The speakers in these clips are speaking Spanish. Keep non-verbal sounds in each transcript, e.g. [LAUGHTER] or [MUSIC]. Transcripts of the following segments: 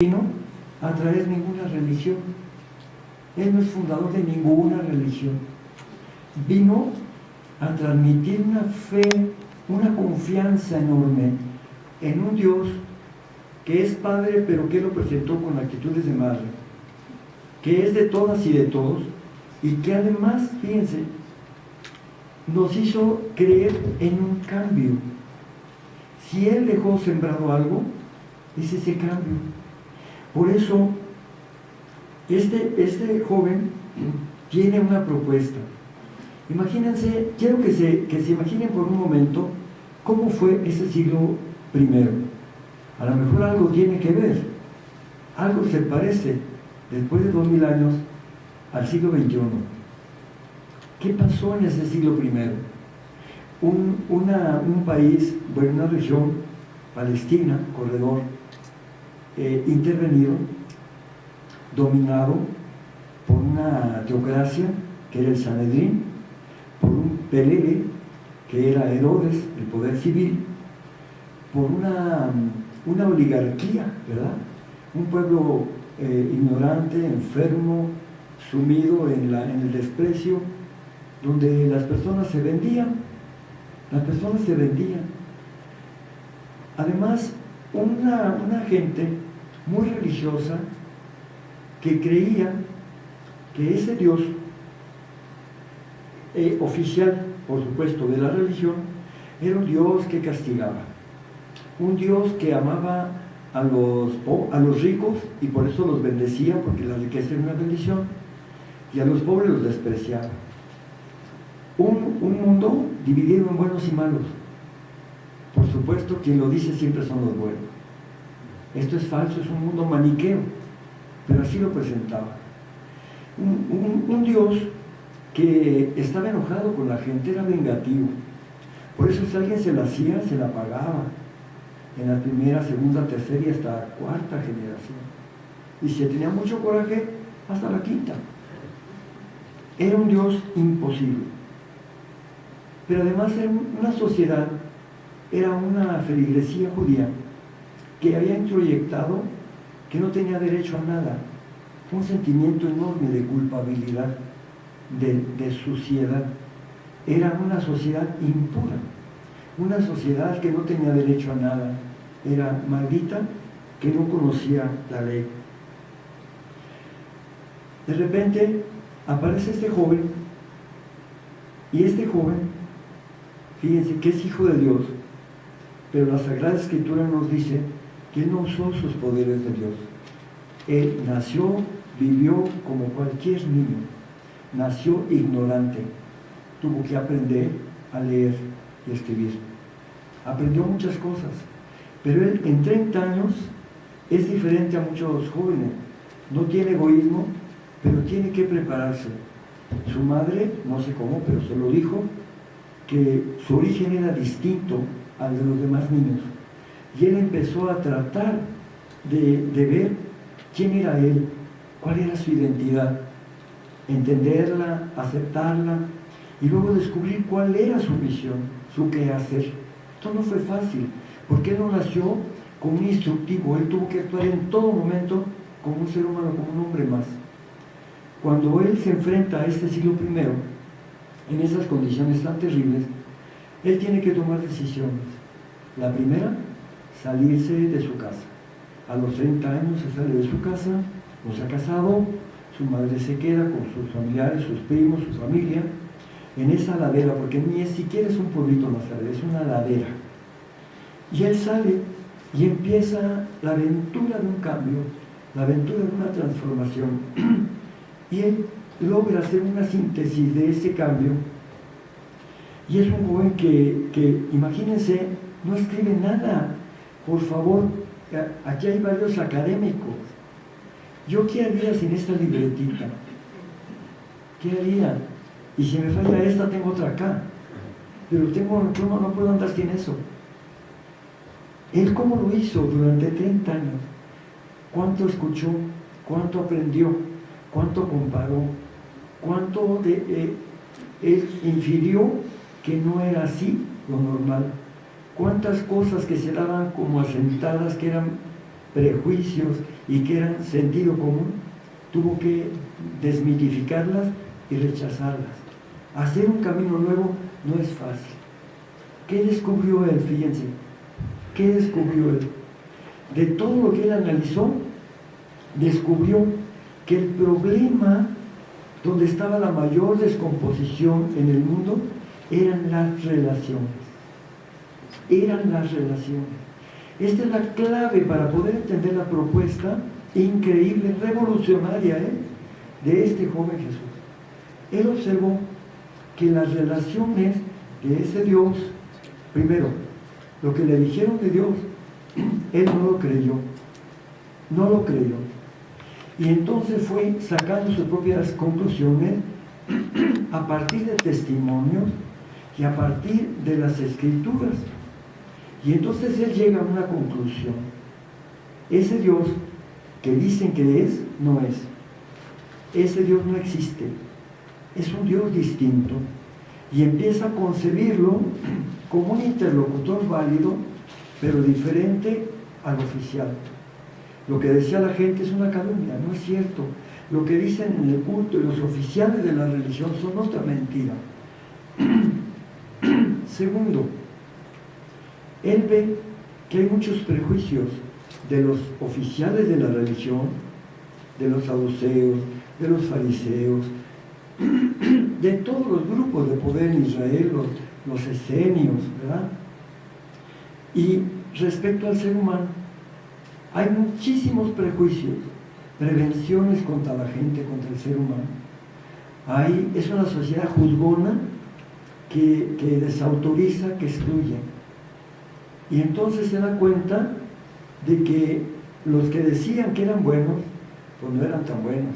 vino a traer ninguna religión. Él no es fundador de ninguna religión. Vino a transmitir una fe, una confianza enorme en un Dios que es Padre, pero que lo presentó con actitudes de madre, que es de todas y de todos, y que además, fíjense, nos hizo creer en un cambio. Si Él dejó sembrado algo, es ese cambio. Por eso, este, este joven tiene una propuesta. Imagínense, quiero que se, que se imaginen por un momento cómo fue ese siglo primero. A lo mejor algo tiene que ver, algo se parece después de dos mil años al siglo XXI. ¿Qué pasó en ese siglo primero? Un, un país, bueno, una región, Palestina, corredor, eh, intervenido, dominado por una teocracia que era el Sanedrín, por un Pelele, que era Herodes, el poder civil, por una, una oligarquía, ¿verdad? Un pueblo eh, ignorante, enfermo, sumido en, en el desprecio, donde las personas se vendían, las personas se vendían. Además, una, una gente muy religiosa que creía que ese Dios eh, oficial, por supuesto, de la religión, era un Dios que castigaba, un Dios que amaba a los, a los ricos y por eso los bendecía, porque la riqueza era una bendición, y a los pobres los despreciaba. Un, un mundo dividido en buenos y malos. Por supuesto, quien lo dice siempre son los buenos. Esto es falso, es un mundo maniqueo, pero así lo presentaba. Un, Dios que estaba enojado con la gente, era vengativo. Por eso si alguien se la hacía, se la pagaba. En la primera, segunda, tercera y hasta cuarta generación. Y si tenía mucho coraje, hasta la quinta. Era un Dios imposible. Pero además era una sociedad, era una feligresía judía que había introyectado que no tenía derecho a nada, un sentimiento enorme de culpabilidad, de, suciedad. Era una sociedad impura, una sociedad que no tenía derecho a nada, era maldita, que no conocía la ley. De repente aparece este joven, y este joven, fíjense que es hijo de Dios, pero la Sagrada Escritura nos dice que no usó sus poderes de Dios. Él nació, vivió como cualquier niño, nació ignorante, tuvo que aprender a leer y escribir. Aprendió muchas cosas, pero él en 30 años es diferente a muchos jóvenes. No tiene egoísmo, pero tiene que prepararse. Su madre, no sé cómo, pero se lo dijo, que su origen era distinto al de los demás niños y él empezó a tratar de, ver quién era él, cuál era su identidad, entenderla, aceptarla y luego descubrir cuál era su misión, su quehacer. Esto no fue fácil, porque él no nació como un instructivo, él tuvo que actuar en todo momento como un ser humano, como un hombre más. Cuando él se enfrenta a este siglo primero, en esas condiciones tan terribles, él tiene que tomar decisiones. La primera, salirse de su casa. A los 30 años se sale de su casa, no se ha casado, su madre se queda con sus familiares, sus primos, su familia, en esa ladera, porque ni siquiera es un pueblito Nazaret, es una ladera. Y él sale y empieza la aventura de un cambio, la aventura de una transformación. [CLEARS THROAT] y él logra hacer una síntesis de ese cambio. Y es un joven que, que imagínense, no escribe nada, por favor, aquí hay varios académicos. ¿Yo qué haría sin esta libretita? ¿Qué haría? Y si me falla esta, tengo otra acá. Pero tengo, no, no puedo andar sin eso. Él cómo lo hizo durante 30 años. ¿Cuánto escuchó? ¿Cuánto aprendió? ¿Cuánto comparó? ¿Cuánto eh, él infirió que no era así lo normal? Cuántas cosas que se daban como asentadas, que eran prejuicios y que eran sentido común, tuvo que desmitificarlas y rechazarlas. Hacer un camino nuevo no es fácil. ¿Qué descubrió él? Fíjense. ¿Qué descubrió él? De todo lo que él analizó, descubrió que el problema donde estaba la mayor descomposición en el mundo eran las relaciones. Eran las relaciones. Esta es la clave para poder entender la propuesta increíble, revolucionaria ¿eh? de este joven Jesús. Él observó que las relaciones de ese Dios, primero, lo que le dijeron de Dios, [CLEARS THROAT] él no lo creyó, no lo creyó. Y entonces fue sacando sus propias conclusiones [CLEARS THROAT] a partir de testimonios y a partir de las escrituras. Y entonces él llega a una conclusión. Ese Dios que dicen que es, no es. Ese Dios no existe. Es un Dios distinto. Y empieza a concebirlo [CLEARS THROAT] como un interlocutor válido, pero diferente al oficial. Lo que decía la gente es una calumnia, no es cierto. Lo que dicen en el culto y los oficiales de la religión son otra mentira. [CLEARS THROAT] Segundo, él ve que hay muchos prejuicios de los oficiales de la religión, de los saduceos, de los fariseos, [CLEARS THROAT] de todos los grupos de poder en Israel, los, esenios, ¿verdad? Y respecto al ser humano, hay muchísimos prejuicios, prevenciones contra la gente, contra el ser humano. Hay, es una sociedad juzgona que, que desautoriza, que excluye. Y entonces se da cuenta de que los que decían que eran buenos, pues no eran tan buenos.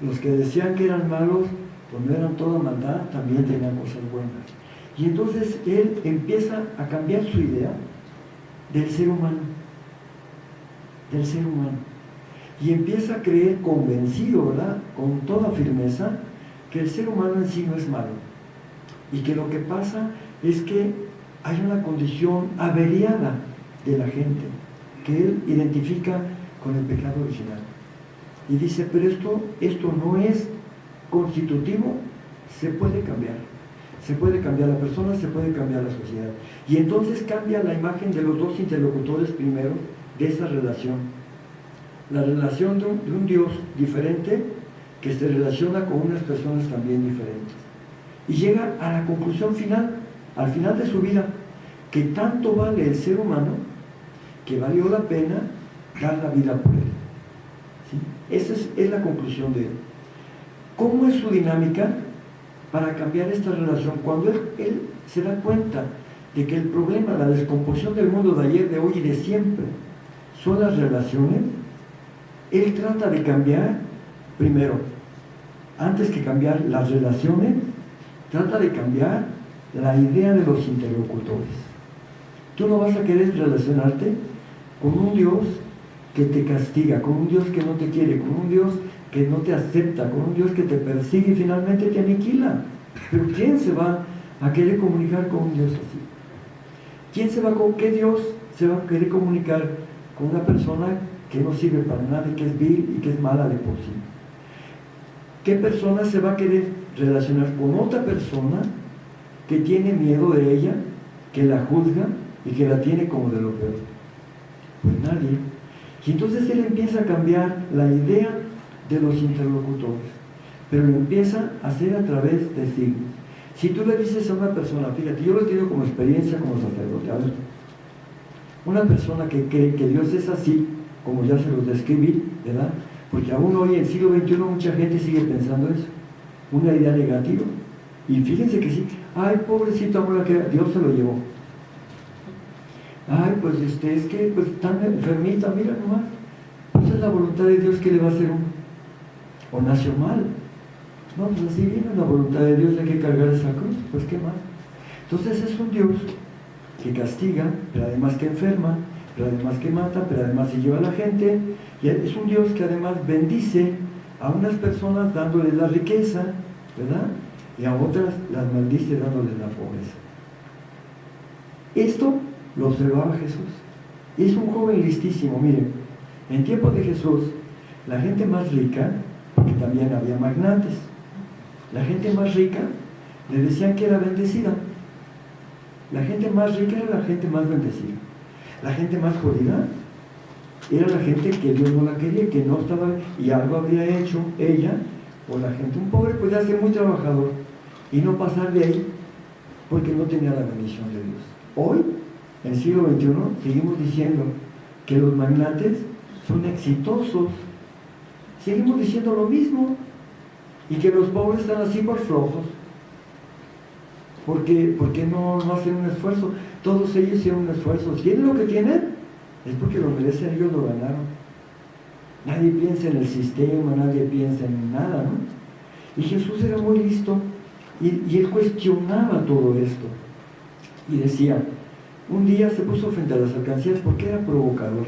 Los que decían que eran malos, pues no eran toda maldad, también tenían cosas buenas. Y entonces él empieza a cambiar su idea del ser humano, del ser humano. Y empieza a creer convencido, ¿verdad? Con toda firmeza, que el ser humano en sí no es malo. Y que lo que pasa es que hay una condición averiada de la gente que él identifica con el pecado original. Y dice, pero esto, esto no es constitutivo, se puede cambiar. Se puede cambiar la persona, se puede cambiar la sociedad. Y entonces cambia la imagen de los dos interlocutores primero de esa relación. La relación de un, de un Dios diferente que se relaciona con unas personas también diferentes. Y llega a la conclusión final, al final de su vida, que tanto vale el ser humano que valió la pena dar la vida por él. Esa es, la conclusión de él. ¿Cómo es su dinámica para cambiar esta relación? Cuando él, él se da cuenta de que el problema, la descomposición del mundo de ayer, de hoy y de siempre, son las relaciones, él trata de cambiar, primero, antes que cambiar las relaciones, trata de cambiar la idea de los interlocutores. Tú no vas a querer relacionarte con un Dios que te castiga, con un Dios que no te quiere, con un Dios que no te acepta, con un Dios que te persigue y finalmente te aniquila. Pero ¿quién se va a querer comunicar con un Dios así? ¿Quién se va con qué Dios se va a querer comunicar con una persona que no sirve para nada y que es vil y que es mala de por sí? ¿Qué persona se va a querer relacionar con otra persona que tiene miedo de ella, que la juzga y que la tiene como de lo peor? Pues nadie. Y entonces él empieza a cambiar la idea de los interlocutores, pero lo empieza a hacer a través de signos. Si tú le dices a una persona, fíjate, yo lo tenido como experiencia como sacerdote, una persona que cree que Dios es así, como ya se los describí, ¿verdad? Porque aún hoy en el siglo XXI mucha gente sigue pensando eso, una idea negativa. Y fíjense que sí, ay, pobrecito amor, que Dios se lo llevó ay, pues este, es que pues tan enfermita, mira nomás, pues es la voluntad de Dios que le va a hacer uno, o nació mal, no, pues así viene la voluntad de Dios, hay que cargar esa cruz, pues qué más. Entonces es un Dios que castiga, pero además que enferma, pero además que mata, pero además se lleva a la gente, y es un Dios que además bendice a unas personas dándoles la riqueza, ¿verdad? Y a otras las maldice dándoles la pobreza. Esto lo observaba Jesús. Es un joven listísimo, miren, En tiempo de Jesús, la gente más rica, porque también había magnates, la gente más rica le decían que era bendecida. La gente más rica era la gente más bendecida. La gente más jodida era la gente que Dios no la quería, que no estaba, y algo había hecho ella, o la gente, un pobre podía ser muy trabajador y no pasar de ahí porque no tenía la bendición de Dios. Hoy, en el siglo XXI, seguimos diciendo que los magnates son exitosos. Seguimos diciendo lo mismo. Y que los pobres están así por flojos. Porque, porque no, no hacen un esfuerzo. Todos ellos hicieron un esfuerzo. ¿Tienen lo que tienen? Es porque lo merecen, ellos lo ganaron. Nadie piensa en el sistema, nadie piensa en nada, ¿no? Y Jesús era muy listo y, y él cuestionaba todo esto. Y decía, un día se puso frente a las alcancías porque era provocador.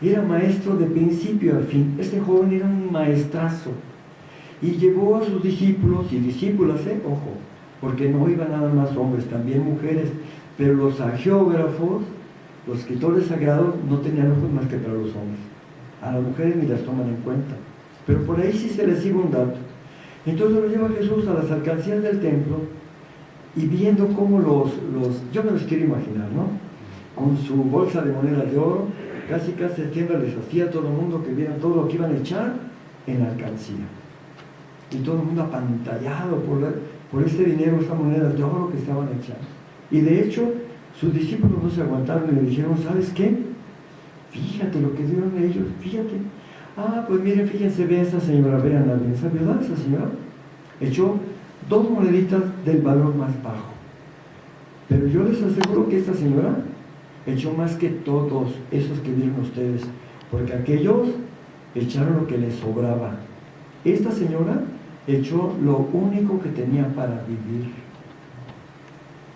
Era maestro de principio a fin. Este joven era un maestrazo. Y llevó a sus discípulos y discípulas, ¿eh? ojo, porque no iban nada más hombres, también mujeres, pero los agiógrafos, los escritores sagrados, no tenían ojos más que para los hombres. A las mujeres ni las toman en cuenta. Pero por ahí sí se les iba un dato. Entonces lo lleva Jesús a las alcancías del templo y viendo cómo los, los, yo me los quiero imaginar, ¿no? Con su bolsa de monedas de oro, casi casi tienda les hacía a todo el mundo que vieran todo lo que iban a echar en la alcancía. Y todo el mundo apantallado por, por este dinero, estas monedas de oro que estaban echando. Y de hecho, sus discípulos no se aguantaron y le dijeron, ¿sabes qué? Fíjate lo que dieron ellos, fíjate. Ah, pues miren, fíjense, ve esa señora, vean la bien, ¿verdad esa señora? Echó dos moneditas del valor más bajo. Pero yo les aseguro que esta señora echó más que todos esos que vieron ustedes, porque aquellos echaron lo que les sobraba. Esta señora echó lo único que tenía para vivir.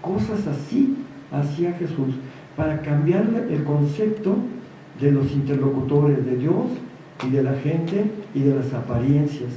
Cosas así hacía Jesús para cambiar el concepto de los interlocutores de Dios y de la gente y de las apariencias.